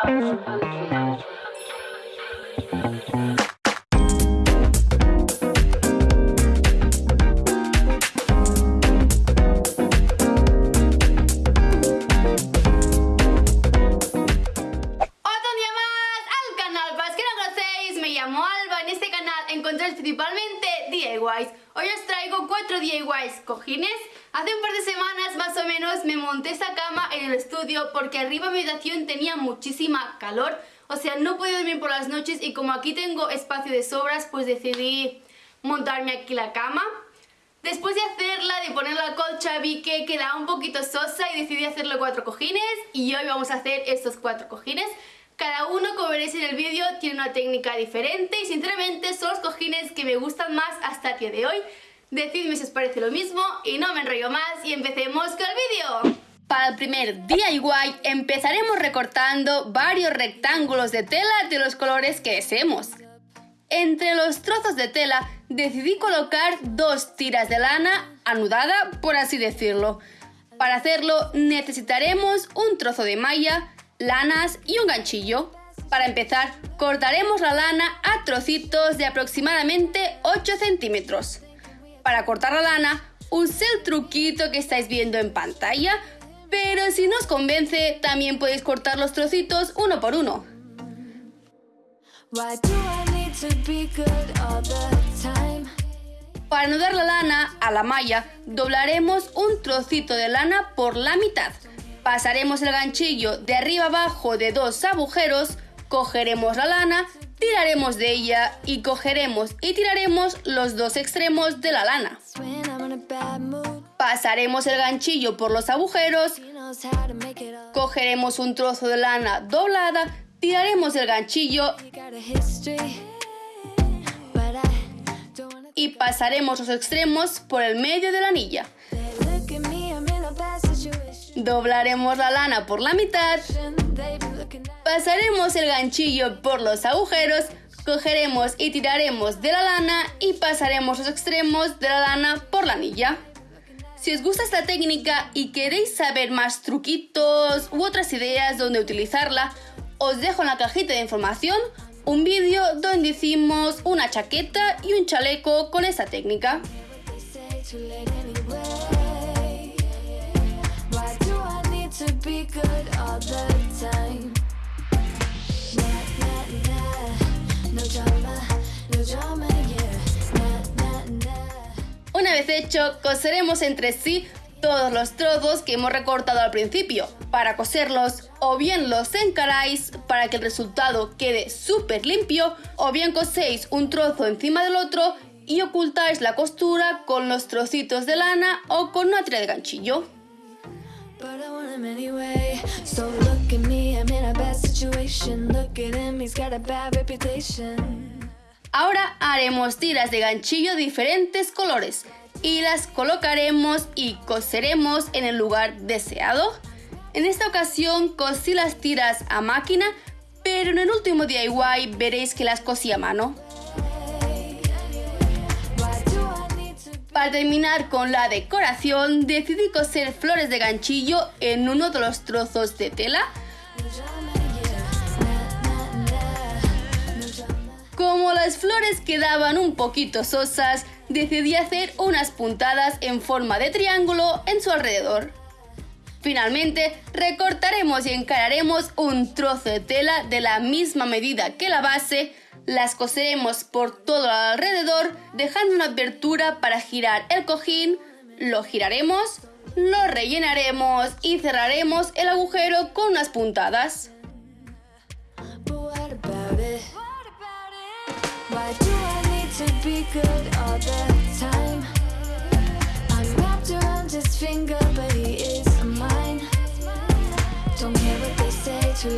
Thank you. Estudio porque arriba mi habitación tenía muchísima calor. O sea, no podía dormir por las noches y como aquí tengo espacio de sobras, pues decidí montarme aquí la cama. Después de hacerla, de poner la colcha, vi que quedaba un poquito sosa y decidí hacerle cuatro cojines y hoy vamos a hacer estos cuatro cojines. Cada uno, como veréis en el vídeo, tiene una técnica diferente y sinceramente son los cojines que me gustan más hasta el día de hoy. Decidme si os parece lo mismo y no me enrollo más y empecemos con el vídeo. Para el primer DIY empezaremos recortando varios rectángulos de tela de los colores que deseemos. Entre los trozos de tela decidí colocar dos tiras de lana anudada, por así decirlo. Para hacerlo necesitaremos un trozo de malla, lanas y un ganchillo. Para empezar, cortaremos la lana a trocitos de aproximadamente 8 centímetros. Para cortar la lana, usé el truquito que estáis viendo en pantalla, pero si no os convence, también podéis cortar los trocitos uno por uno. Para anudar la lana a la malla, doblaremos un trocito de lana por la mitad. Pasaremos el ganchillo de arriba abajo de dos agujeros, cogeremos la lana, tiraremos de ella y cogeremos y tiraremos los dos extremos de la lana. Pasaremos el ganchillo por los agujeros, cogeremos un trozo de lana doblada, tiraremos el ganchillo y pasaremos los extremos por el medio de la anilla. Doblaremos la lana por la mitad, pasaremos el ganchillo por los agujeros, cogeremos y tiraremos de la lana y pasaremos los extremos de la lana por la anilla. Si os gusta esta técnica y queréis saber más truquitos u otras ideas donde utilizarla, os dejo en la cajita de información un vídeo donde hicimos una chaqueta y un chaleco con esta técnica. Una vez hecho, coseremos entre sí todos los trozos que hemos recortado al principio. Para coserlos, o bien los encaráis para que el resultado quede súper limpio, o bien coséis un trozo encima del otro y ocultáis la costura con los trocitos de lana o con una tira de ganchillo. Ahora haremos tiras de ganchillo diferentes colores y las colocaremos y coseremos en el lugar deseado. En esta ocasión cosí las tiras a máquina, pero en el último DIY veréis que las cosí a mano. Para terminar con la decoración, decidí coser flores de ganchillo en uno de los trozos de tela. Como las flores quedaban un poquito sosas, decidí hacer unas puntadas en forma de triángulo en su alrededor. Finalmente, recortaremos y encararemos un trozo de tela de la misma medida que la base las coseremos por todo alrededor dejando una abertura para girar el cojín, lo giraremos, lo rellenaremos y cerraremos el agujero con unas puntadas. Para la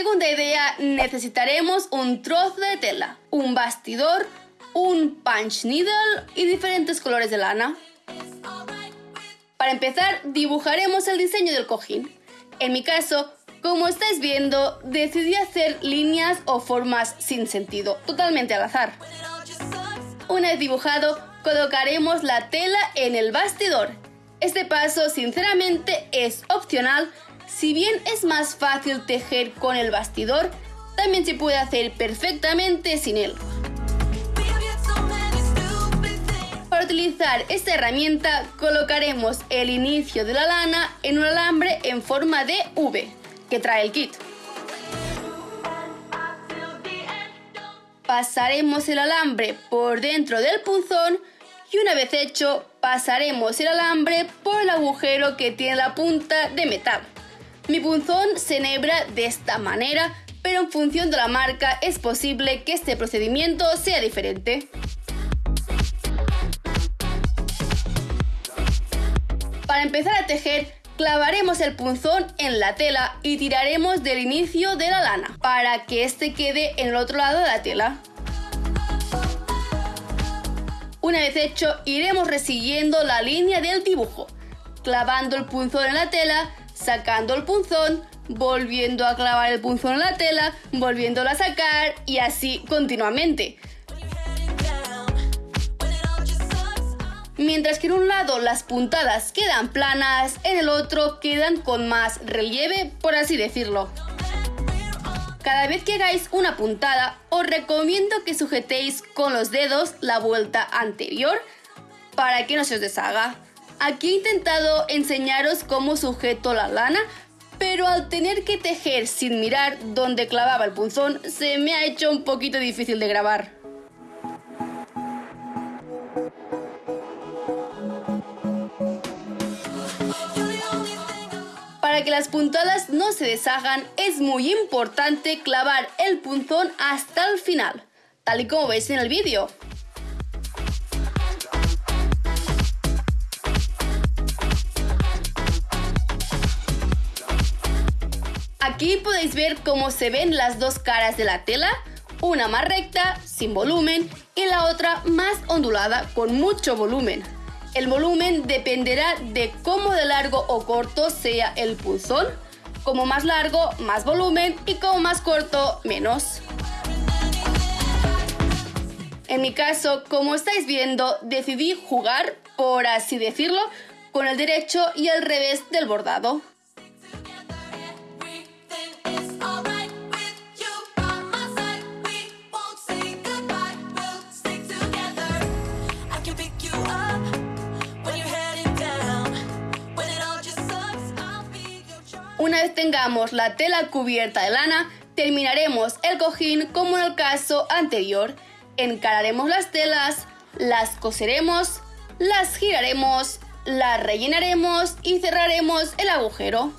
segunda idea necesitaremos un trozo de tela, un bastidor, un punch needle y diferentes colores de lana. Para empezar dibujaremos el diseño del cojín. En mi caso, como estáis viendo, decidí hacer líneas o formas sin sentido, totalmente al azar. Una vez dibujado, colocaremos la tela en el bastidor. Este paso, sinceramente, es opcional. Si bien es más fácil tejer con el bastidor, también se puede hacer perfectamente sin él. Para utilizar esta herramienta colocaremos el inicio de la lana en un alambre en forma de V que trae el kit. Pasaremos el alambre por dentro del punzón y una vez hecho pasaremos el alambre por el agujero que tiene la punta de metal. Mi punzón se enhebra de esta manera pero en función de la marca es posible que este procedimiento sea diferente. Para empezar a tejer, clavaremos el punzón en la tela y tiraremos del inicio de la lana para que este quede en el otro lado de la tela. Una vez hecho, iremos resiguiendo la línea del dibujo, clavando el punzón en la tela, sacando el punzón, volviendo a clavar el punzón en la tela, volviéndolo a sacar y así continuamente. Mientras que en un lado las puntadas quedan planas, en el otro quedan con más relieve, por así decirlo. Cada vez que hagáis una puntada, os recomiendo que sujetéis con los dedos la vuelta anterior para que no se os deshaga. Aquí he intentado enseñaros cómo sujeto la lana, pero al tener que tejer sin mirar dónde clavaba el punzón, se me ha hecho un poquito difícil de grabar. Para que las puntadas no se deshagan es muy importante clavar el punzón hasta el final, tal y como veis en el vídeo. Aquí podéis ver cómo se ven las dos caras de la tela, una más recta, sin volumen, y la otra más ondulada, con mucho volumen. El volumen dependerá de cómo de largo o corto sea el pulsón. Como más largo, más volumen y como más corto, menos. En mi caso, como estáis viendo, decidí jugar, por así decirlo, con el derecho y el revés del bordado. Una vez tengamos la tela cubierta de lana, terminaremos el cojín como en el caso anterior. Encararemos las telas, las coseremos, las giraremos, las rellenaremos y cerraremos el agujero.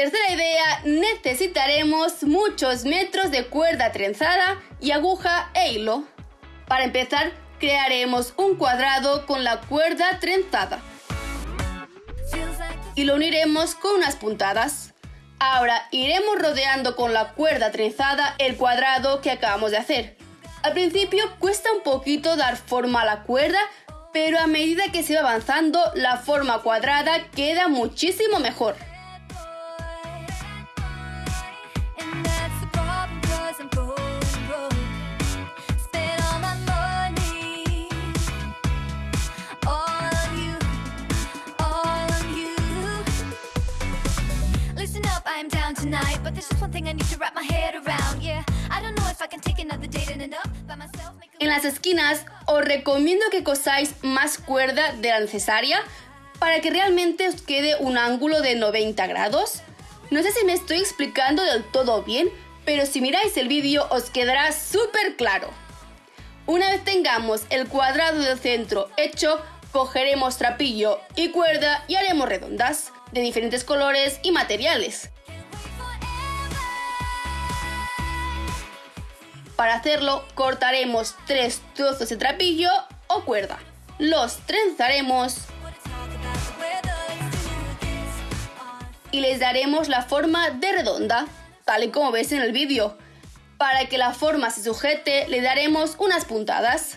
Tercera idea necesitaremos muchos metros de cuerda trenzada y aguja e hilo. Para empezar, crearemos un cuadrado con la cuerda trenzada y lo uniremos con unas puntadas. Ahora iremos rodeando con la cuerda trenzada el cuadrado que acabamos de hacer. Al principio cuesta un poquito dar forma a la cuerda, pero a medida que se va avanzando la forma cuadrada queda muchísimo mejor. En las esquinas os recomiendo que cosáis más cuerda de la necesaria para que realmente os quede un ángulo de 90 grados. No sé si me estoy explicando del todo bien, pero si miráis el vídeo os quedará súper claro. Una vez tengamos el cuadrado del centro hecho, cogeremos trapillo y cuerda y haremos redondas de diferentes colores y materiales. Para hacerlo cortaremos tres trozos de trapillo o cuerda. Los trenzaremos y les daremos la forma de redonda, tal y como ves en el vídeo. Para que la forma se sujete le daremos unas puntadas.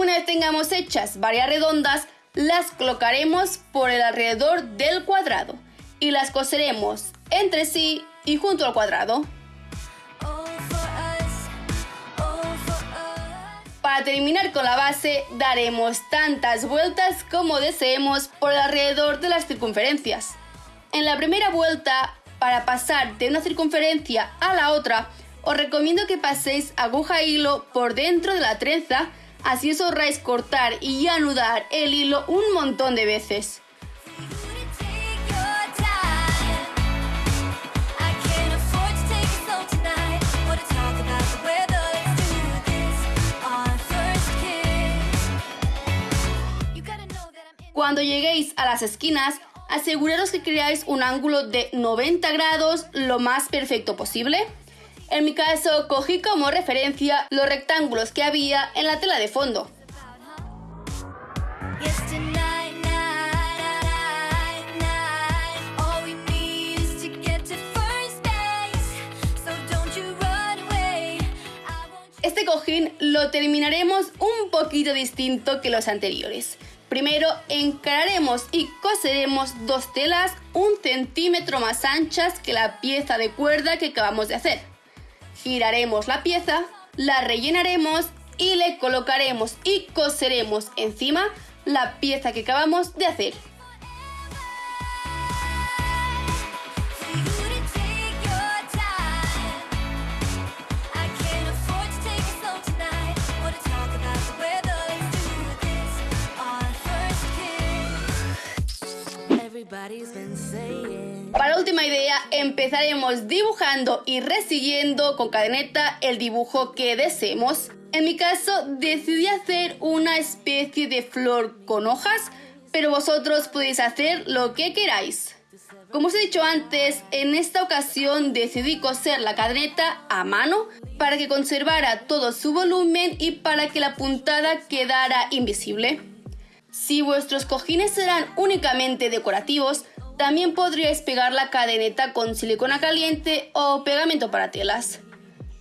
Una vez tengamos hechas varias redondas, las colocaremos por el alrededor del cuadrado y las coseremos entre sí y junto al cuadrado. Para terminar con la base, daremos tantas vueltas como deseemos por alrededor de las circunferencias. En la primera vuelta, para pasar de una circunferencia a la otra, os recomiendo que paséis aguja e hilo por dentro de la trenza, así os ahorráis cortar y anudar el hilo un montón de veces. Cuando lleguéis a las esquinas, aseguraros que creáis un ángulo de 90 grados lo más perfecto posible. En mi caso, cogí como referencia los rectángulos que había en la tela de fondo. Este cojín lo terminaremos un poquito distinto que los anteriores. Primero encararemos y coseremos dos telas un centímetro más anchas que la pieza de cuerda que acabamos de hacer. Giraremos la pieza, la rellenaremos y le colocaremos y coseremos encima la pieza que acabamos de hacer. Para última idea, empezaremos dibujando y resiguiendo con cadeneta el dibujo que deseemos. En mi caso, decidí hacer una especie de flor con hojas, pero vosotros podéis hacer lo que queráis. Como os he dicho antes, en esta ocasión decidí coser la cadeneta a mano para que conservara todo su volumen y para que la puntada quedara invisible. Si vuestros cojines serán únicamente decorativos, también podríais pegar la cadeneta con silicona caliente o pegamento para telas.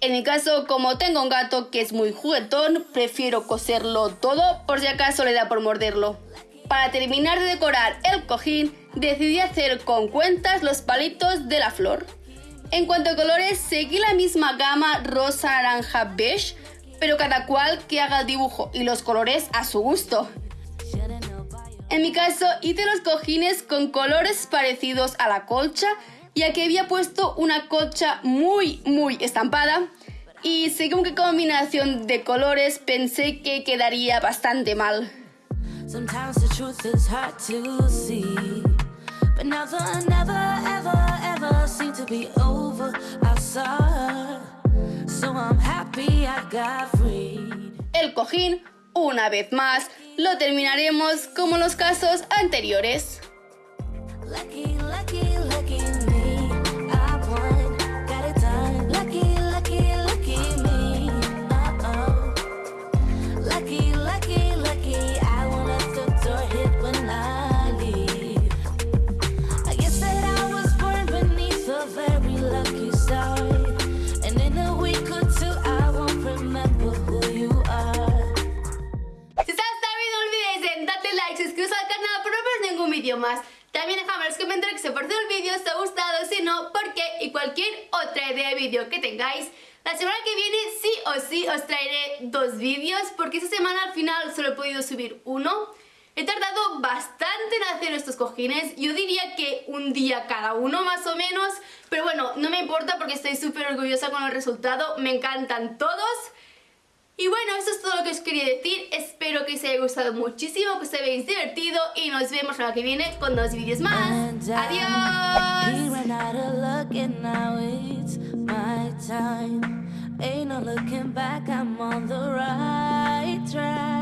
En mi caso, como tengo un gato que es muy juguetón, prefiero coserlo todo por si acaso le da por morderlo. Para terminar de decorar el cojín, decidí hacer con cuentas los palitos de la flor. En cuanto a colores, seguí la misma gama rosa, naranja, beige, pero cada cual que haga el dibujo y los colores a su gusto. En mi caso hice los cojines con colores parecidos a la colcha, ya que había puesto una colcha muy muy estampada. Y según qué combinación de colores pensé que quedaría bastante mal. El cojín, una vez más, lo terminaremos como los casos anteriores. Esta semana al final solo he podido subir uno. He tardado bastante en hacer estos cojines, yo diría que un día cada uno más o menos, pero bueno, no me importa porque estoy súper orgullosa con el resultado, me encantan todos. Y bueno, eso es todo lo que os quería decir. Espero que os haya gustado muchísimo, que os habéis divertido y nos vemos la que viene con dos vídeos más. ¡Adiós! Ain't no looking back, I'm on the right track.